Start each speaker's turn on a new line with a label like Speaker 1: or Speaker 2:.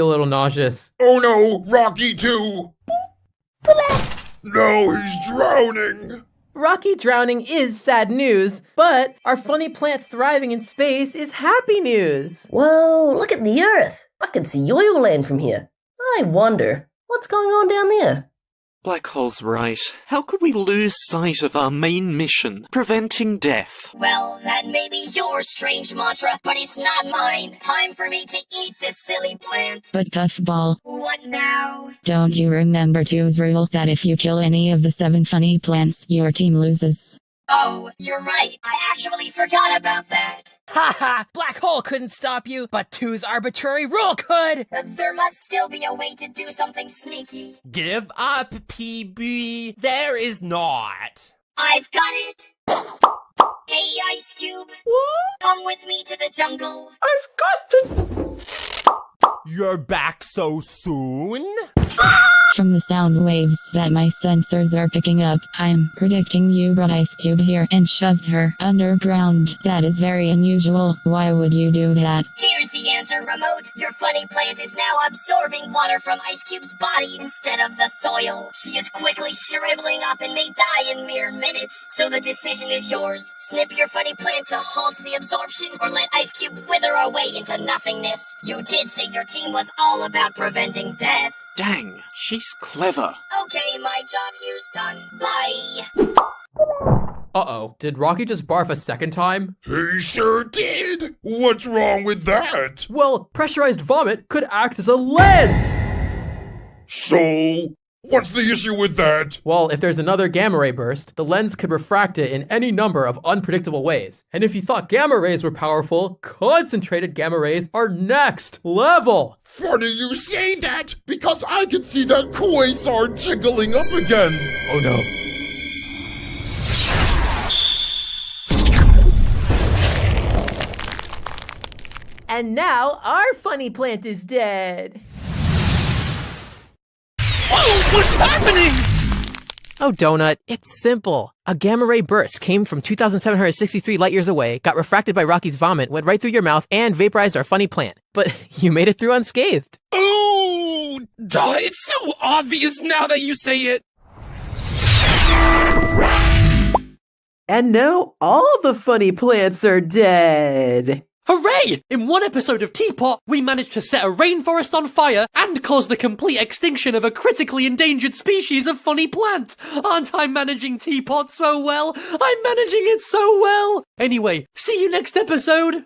Speaker 1: a little nauseous.
Speaker 2: Oh no, Rocky too! No, he's drowning!
Speaker 1: Rocky drowning is sad news, but our funny plant thriving in space is happy news.
Speaker 3: Whoa, look at the Earth! I can see Yoyleland from here. I wonder, what's going on down there?
Speaker 4: Black Hole's right. How could we lose sight of our main mission, preventing death?
Speaker 5: Well, that may be your strange mantra, but it's not mine. Time for me to eat this silly plant.
Speaker 6: But Puffball,
Speaker 5: What now?
Speaker 6: don't you remember Two's rule that if you kill any of the seven funny plants, your team loses?
Speaker 5: Oh, you're right. I actually forgot about that.
Speaker 7: Haha! Black hole couldn't stop you, but two's arbitrary rule could!
Speaker 5: There must still be a way to do something sneaky.
Speaker 8: Give up, PB. There is not.
Speaker 5: I've got it. Hey, Ice Cube. What? Come with me to the jungle. I've got to...
Speaker 8: You're back so soon? Ah!
Speaker 6: From the sound waves that my sensors are picking up, I'm predicting you brought Ice Cube here and shoved her underground. That is very unusual. Why would you do that?
Speaker 5: Here's the answer, Remote. Your funny plant is now absorbing water from Ice Cube's body instead of the soil. She is quickly shriveling up and may die in mere minutes. So the decision is yours. Snip your funny plant to halt the absorption or let Ice Cube wither away into nothingness. You did say your team was all about preventing death.
Speaker 4: Dang, she's clever.
Speaker 5: Okay, my job here's done. Bye.
Speaker 1: Uh oh. Did Rocky just barf a second time?
Speaker 2: He sure did! What's wrong with that?
Speaker 1: Well, pressurized vomit could act as a lens!
Speaker 2: So, what's the issue with that?
Speaker 1: Well, if there's another gamma ray burst, the lens could refract it in any number of unpredictable ways. And if you thought gamma rays were powerful, concentrated gamma rays are next level!
Speaker 2: Funny you say that, because I can see that quasar jiggling up again.
Speaker 1: Oh no. And now our funny plant is dead.
Speaker 4: Whoa, what's happening?
Speaker 1: Oh, Donut, it's simple. A gamma ray burst came from 2,763 light years away, got refracted by Rocky's vomit, went right through your mouth, and vaporized our funny plant. But you made it through unscathed.
Speaker 9: Oh, duh, it's so obvious now that you say it.
Speaker 1: And now all the funny plants are dead.
Speaker 7: Hooray! In one episode of Teapot, we managed to set a rainforest on fire and cause the complete extinction of a critically endangered species of funny plant. Aren't I managing Teapot so well? I'm managing it so well! Anyway, see you next episode!